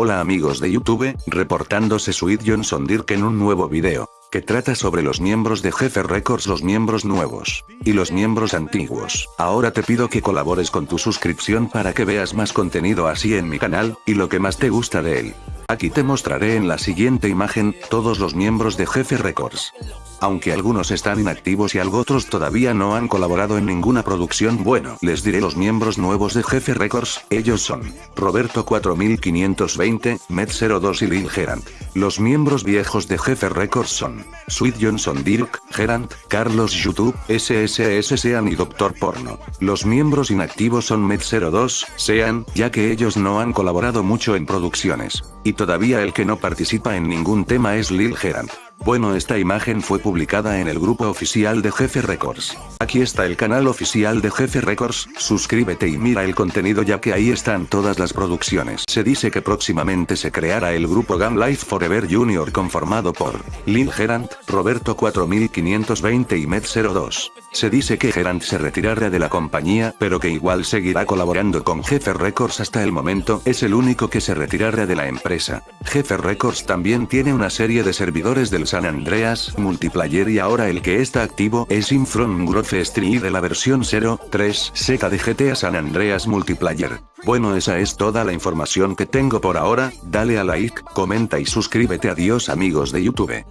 Hola amigos de YouTube, reportándose Sweet Johnson Dirk en un nuevo video, que trata sobre los miembros de Jefe Records los miembros nuevos, y los miembros antiguos. Ahora te pido que colabores con tu suscripción para que veas más contenido así en mi canal, y lo que más te gusta de él. Aquí te mostraré en la siguiente imagen, todos los miembros de Jefe Records. Aunque algunos están inactivos y algo otros todavía no han colaborado en ninguna producción bueno. Les diré los miembros nuevos de Jefe Records, ellos son, Roberto 4520, Med02 y Lil Gerant. Los miembros viejos de Jefe Records son, Sweet Johnson Dirk, Gerant, Carlos YouTube, SSS Sean y Doctor Porno. Los miembros inactivos son Med02, Sean, ya que ellos no han colaborado mucho en producciones. Y todavía el que no participa en ningún tema es Lil Gerant. Bueno esta imagen fue publicada en el grupo oficial de Jefe Records. Aquí está el canal oficial de Jefe Records, suscríbete y mira el contenido ya que ahí están todas las producciones. Se dice que próximamente se creará el grupo Gam Life Forever Junior conformado por Lil Gerant, Roberto 4520 y Med02. Se dice que Gerant se retirará de la compañía pero que igual seguirá colaborando con Jefe Records hasta el momento es el único que se retirará de la empresa. Jefe Records también tiene una serie de servidores del San Andreas Multiplayer y ahora el que está activo es Infront Growth Street de la versión 0.3 seca de GTA San Andreas Multiplayer. Bueno esa es toda la información que tengo por ahora, dale a like, comenta y suscríbete adiós amigos de YouTube.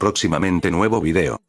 Próximamente nuevo video.